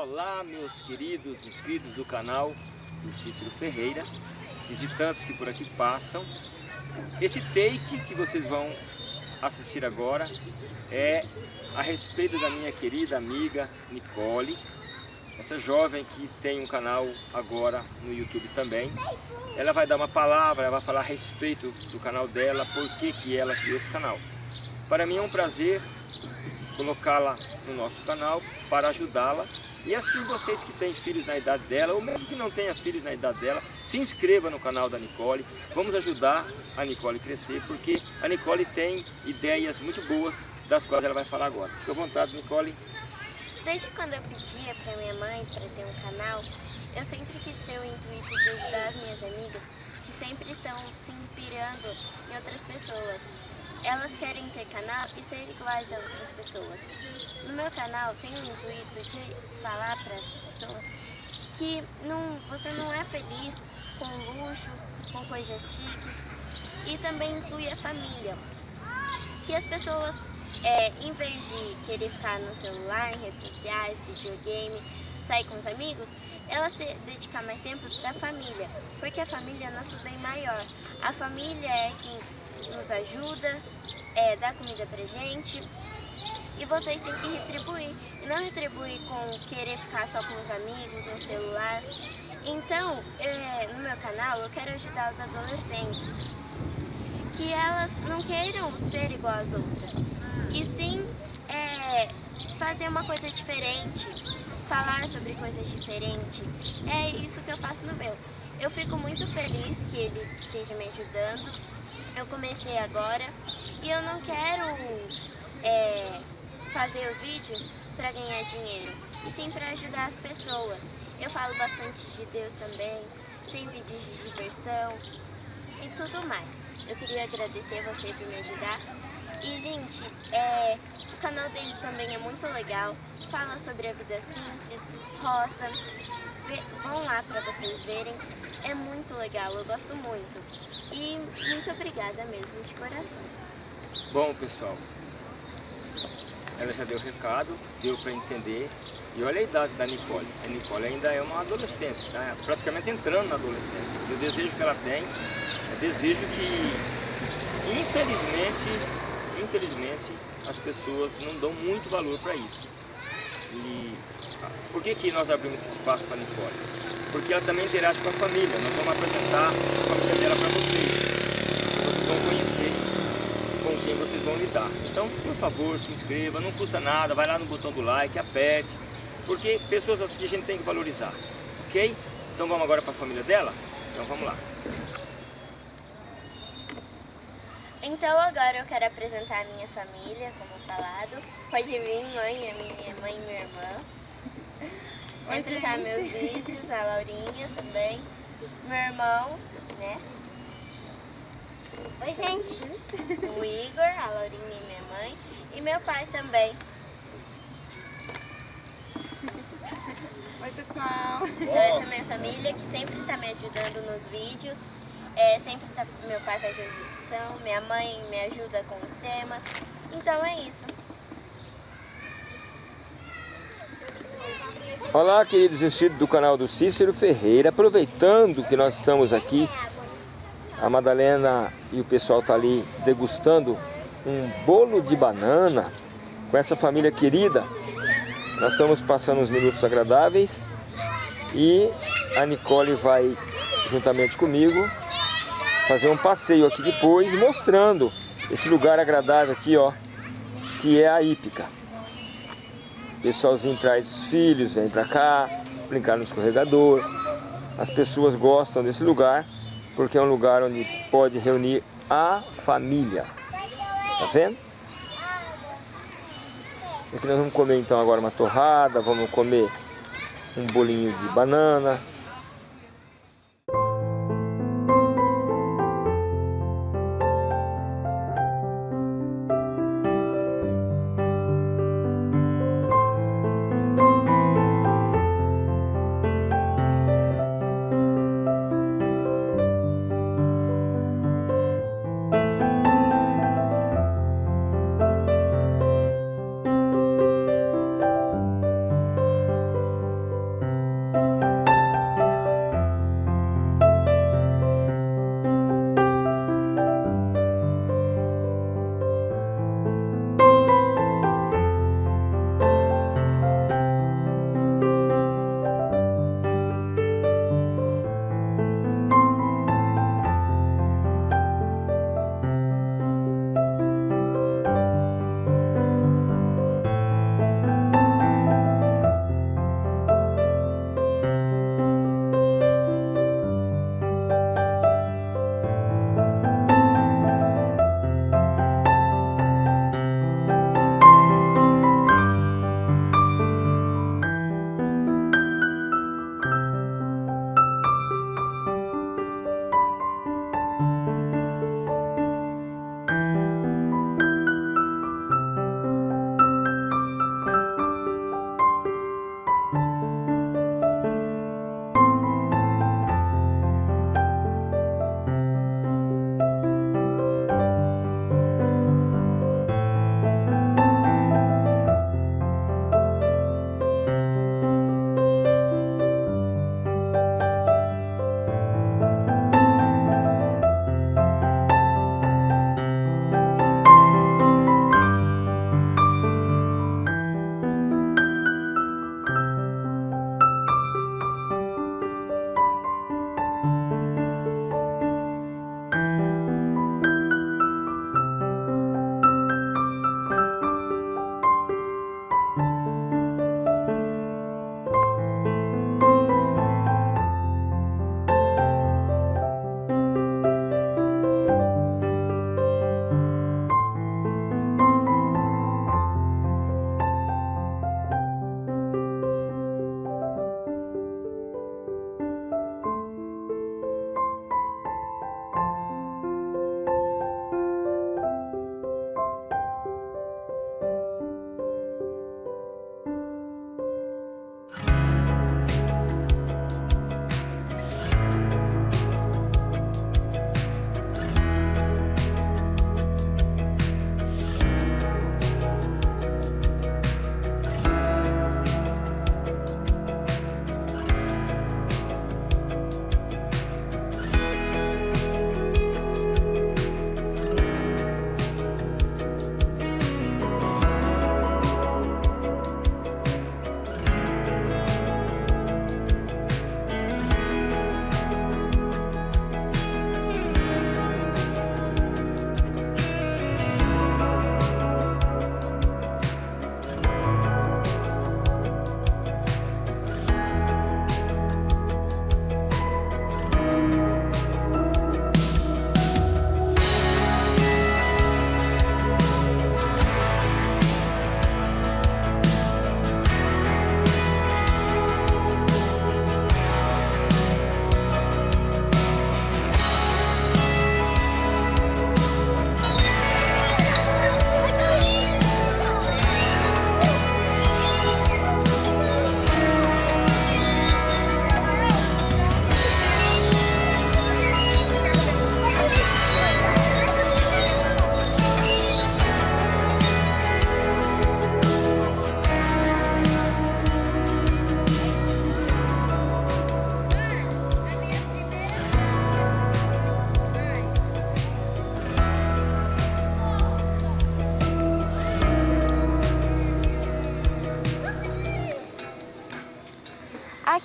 Olá, meus queridos inscritos do canal do Cícero Ferreira, visitantes que por aqui passam. Esse take que vocês vão assistir agora é a respeito da minha querida amiga Nicole, essa jovem que tem um canal agora no YouTube também. Ela vai dar uma palavra, ela vai falar a respeito do canal dela, por que, que ela criou esse canal. Para mim é um prazer colocá-la no nosso canal para ajudá-la e assim vocês que têm filhos na idade dela, ou mesmo que não tenha filhos na idade dela, se inscreva no canal da Nicole. Vamos ajudar a Nicole crescer, porque a Nicole tem ideias muito boas, das quais ela vai falar agora. Fique à vontade, Nicole. Desde quando eu pedia para minha mãe para ter um canal, eu sempre quis ter o intuito de ajudar as minhas amigas que sempre estão se inspirando em outras pessoas. Elas querem ter canal e ser iguais a outras pessoas. No meu canal tem o intuito de falar para as pessoas que não, você não é feliz com luxos, com coisas chiques e também inclui a família. Que as pessoas, é, em vez de querer ficar no celular, em redes sociais, videogame, sair com os amigos, elas te, dedicar mais tempo para a família, porque a família é nosso bem maior. A família é quem nos ajuda, é, dá comida pra gente. E vocês têm que retribuir. E não retribuir com querer ficar só com os amigos, no celular. Então, é, no meu canal, eu quero ajudar os adolescentes. Que elas não queiram ser igual às outras. E sim é, fazer uma coisa diferente. Falar sobre coisas diferentes. É isso que eu faço no meu. Eu fico muito feliz que ele esteja me ajudando eu comecei agora e eu não quero é, fazer os vídeos para ganhar dinheiro, e sim para ajudar as pessoas. Eu falo bastante de Deus também, tem vídeos de diversão e tudo mais. Eu queria agradecer você por me ajudar. E, gente, é, o canal dele também é muito legal, fala sobre a vida simples, roça, Vê, vão lá para vocês verem, é muito legal, eu gosto muito. E muito obrigada mesmo, de coração. Bom, pessoal, ela já deu o recado, deu para entender. E olha a idade da Nicole. A Nicole ainda é uma adolescente, tá? praticamente entrando na adolescência. E o desejo que ela tem é desejo que, infelizmente, infelizmente, as pessoas não dão muito valor para isso. E por que, que nós abrimos esse espaço para a Nicole? Porque ela também interage com a família. Nós vamos apresentar a família dela para vocês. Vocês vão conhecer com quem vocês vão lidar. Então, por favor, se inscreva, não custa nada, vai lá no botão do like, aperte. Porque pessoas assim a gente tem que valorizar, ok? Então vamos agora para a família dela? Então vamos lá. Então agora eu quero apresentar a minha família, como falado. Pode vir mãe, a minha mãe e minha irmã. Sempre tá meus vídeos, a Laurinha também. Meu irmão, né? Oi, gente. O Igor, a Laurinha e minha mãe. E meu pai também. Oi, pessoal. Então, essa é a minha família que sempre tá me ajudando nos vídeos. É, sempre tá, meu pai faz a minha mãe me ajuda com os temas. Então é isso. Olá, queridos inscritos do canal do Cícero Ferreira. Aproveitando que nós estamos aqui, a Madalena e o pessoal tá ali degustando um bolo de banana com essa família querida. Nós estamos passando uns minutos agradáveis e a Nicole vai, juntamente comigo, fazer um passeio aqui depois, mostrando esse lugar agradável aqui, ó, que é a Ípica. O pessoalzinho traz os filhos, vem pra cá, brincar no escorregador. As pessoas gostam desse lugar, porque é um lugar onde pode reunir a família. Tá vendo? Aqui nós vamos comer então agora uma torrada, vamos comer um bolinho de banana,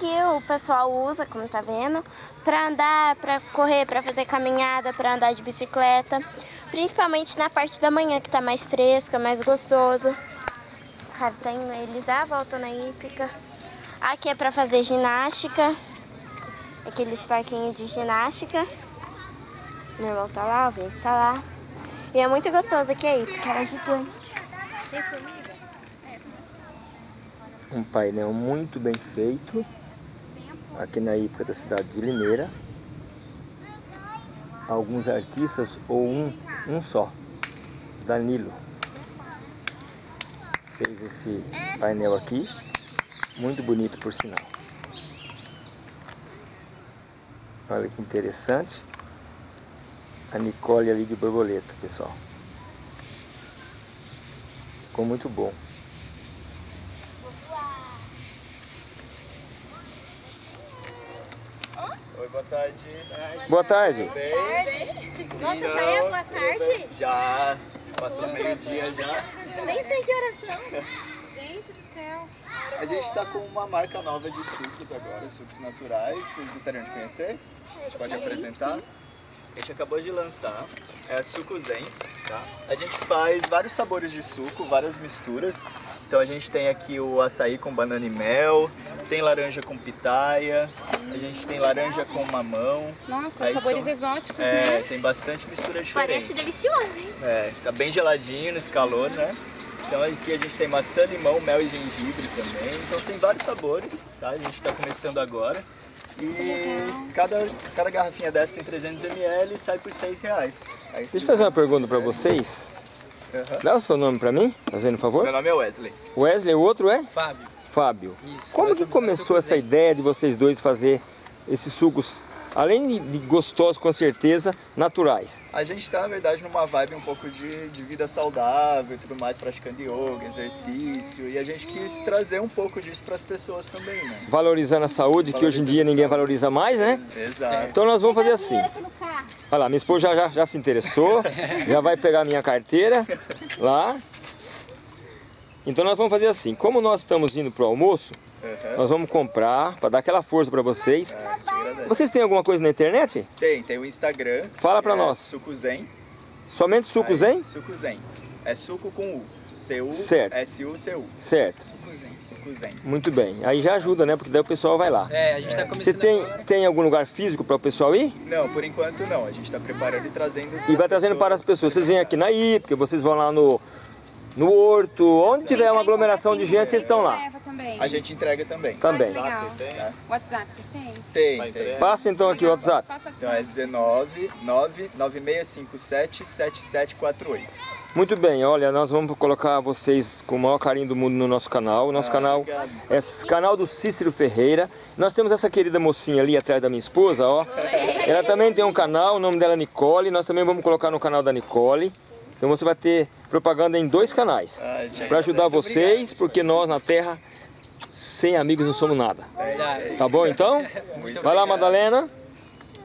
aqui o pessoal usa, como tá vendo, para andar, para correr, para fazer caminhada, para andar de bicicleta. Principalmente na parte da manhã, que tá mais fresco, mais gostoso. Cara, tem, eles dão a volta na hípica. Aqui é para fazer ginástica. Aqueles parquinhos de ginástica. Meu irmão tá lá, o Vince tá lá. E é muito gostoso aqui aí, porque ela é gigante. Tem formiga? Um painel muito bem feito. Aqui na hípica da cidade de Limeira. Alguns artistas ou um, um só. Danilo. Fez esse painel aqui. Muito bonito por sinal. Olha que interessante. A Nicole ali de borboleta, pessoal. Ficou muito bom. Oi, boa tarde. Boa tarde. Nossa, já é boa tarde? Já. Passou meio-dia já. Nem sei que horas são. Gente do céu. A gente está com uma marca nova de sucos agora, sucos naturais. Vocês gostariam de conhecer? A gente pode apresentar? A gente acabou de lançar, é Suco Zen, tá? A gente faz vários sabores de suco, várias misturas. Então a gente tem aqui o açaí com banana e mel, tem laranja com pitaia, a gente tem laranja com mamão. Nossa, Aí sabores são- exóticos, É, né? tem bastante mistura diferente. Parece delicioso, hein? É, tá bem geladinho nesse calor, né? Então aqui a gente tem maçã, limão, mel e gengibre também. Então tem vários sabores, tá? A gente tá começando agora. E cada, cada garrafinha dessa tem 300 ml e sai por 6 reais. Aí, Deixa eu fazer uma pergunta para vocês. Aham. Dá o seu nome para mim, fazendo um favor. Meu nome é Wesley. Wesley, o outro é? Fábio. Fábio. Isso. Como que começou essa ideia de vocês dois fazer esses sucos, além de- de gostosos com certeza, naturais? A gente tá, na verdade, numa vibe um pouco de, de vida saudável e tudo mais, praticando yoga, exercício. E a gente quis trazer um pouco disso para as pessoas também, né? Valorizando a saúde, que hoje em dia ninguém valoriza mais, né? Exato. Então nós vamos fazer assim. Olha lá, minha esposa já, já, já se interessou, já vai pegar a minha carteira lá. Então nós vamos fazer assim, como nós estamos indo pro almoço, Aham. nós vamos comprar para dar aquela força para vocês. Agradece. Vocês têm alguma coisa na internet? Tem, tem o Instagram. Fala pra que nós. É Suco Zen. Somente sucos, Aí, hein? Suco Zen. É suco com U. C-U, Certo. S-U-C-U. Certo. Suco Zen. Suco Zen. Muito bem. Aí já ajuda, né? Porque daí o pessoal vai lá. É, a gente tá começando Você tem, agora. tem algum lugar físico para o pessoal ir? Não, por enquanto não. A gente está preparando e trazendo. E vai trazendo para as pessoas. Vocês vêm aqui na IPCA, vocês vão lá no, no Horto, onde tiver uma aglomeração de gente, vocês estão lá. Também. A gente entrega também. Também. Legal. Vocês têm? Tá? WhatsApp, vocês têm? Tem, tem. Passa então aqui o WhatsApp. Faça Então é WhatsApp. 19 9 9657 7748. Muito bem, olha, nós vamos colocar vocês com o maior carinho do mundo no nosso canal. O nosso Ah, canal obrigado. é canal do Cícero Ferreira. Nós temos essa querida mocinha ali atrás da minha esposa, ó. Ela também tem um canal, o nome dela é Nicole. Nós também vamos colocar no canal da Nicole. Então você vai ter propaganda em dois canais. Ah, Para ajudar vocês, porque nós na Terra, sem amigos não somos nada. Verdade. Tá bom então? Vai lá, Madalena.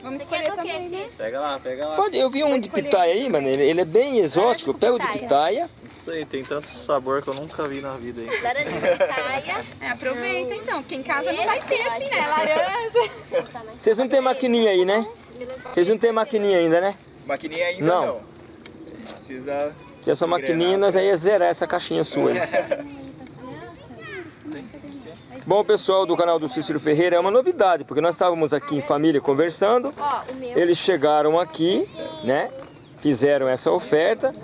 Vamos escolher também, né? Pega lá, pega lá. Pode, eu vi um de pitaia aí, mano. Ele, ele é bem exótico. Eu pego o de pitaia. Isso aí, tem tanto sabor que eu nunca vi na vida aí. Laranja pitaia. É, aproveita então, porque em casa não vai ter assim, né? Laranja. Vocês não tem maquininha aí, né? Vocês não tem maquininha ainda, né? Maquininha ainda Não. não. A gente precisa. Que essa maquininha nós aí ia zerar essa caixinha sua aí. Bom, pessoal do canal do Cícero Ferreira, é uma novidade, porque nós estávamos aqui em família conversando. Eles chegaram aqui, né? Fizeram essa oferta.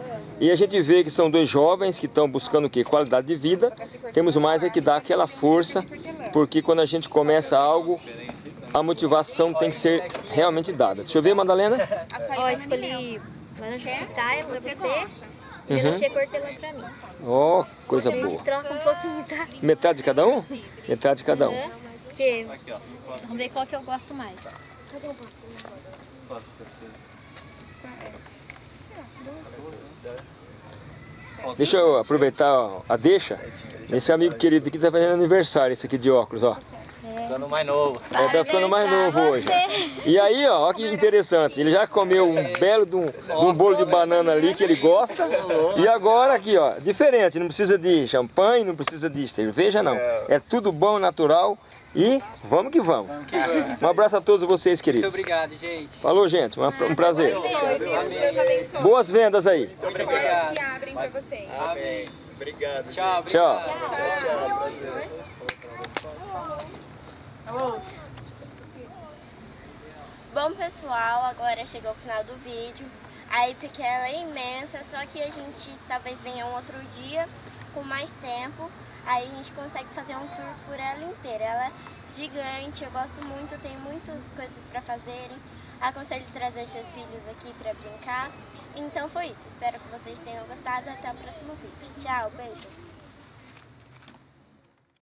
E a gente vê que são dois jovens que estão buscando o quê? Qualidade de vida. Temos mais é que dar aquela força, porque quando a gente começa algo, a motivação tem que ser realmente dada. Deixa eu ver, Madalena. Ó, banana escolhi laranja pitaia pra Você você gosta? e melancia cortelã pra mim. Ó, oh, coisa gente boa. troca um pouquinho, tá? Metade de cada um? Metade de cada um. Porque vamos ver qual que eu gosto mais. Deixa eu aproveitar a deixa. Esse amigo querido aqui tá fazendo aniversário, esse aqui de óculos, ó. Ficando mais novo. Ele tá ficando mais novo hoje. E aí, ó, ó que interessante. Ele já comeu um belo de um, de um bolo de banana ali que ele gosta. E agora aqui, ó, diferente. Não precisa de champanhe, não precisa de cerveja, não. É tudo bom, natural. E vamos que vamos. Um abraço a todos vocês, queridos. Muito obrigado, gente. Falou, gente. um prazer. Deus, abençoe. Boas vendas aí. Obrigado. se abrem pra vocês. Amém. Obrigado. Tchau, Tchau. obrigado. Bom pessoal, agora chegou o final do vídeo. A Epic ela é imensa, só que a gente talvez venha um outro dia com mais tempo. Aí a gente consegue fazer um tour por ela inteira. Ela é gigante, eu gosto muito, tem muitas coisas para fazerem. Aconselho trazer seus filhos aqui para brincar. Então foi isso. Espero que vocês tenham gostado. Até o próximo vídeo. Tchau, beijos.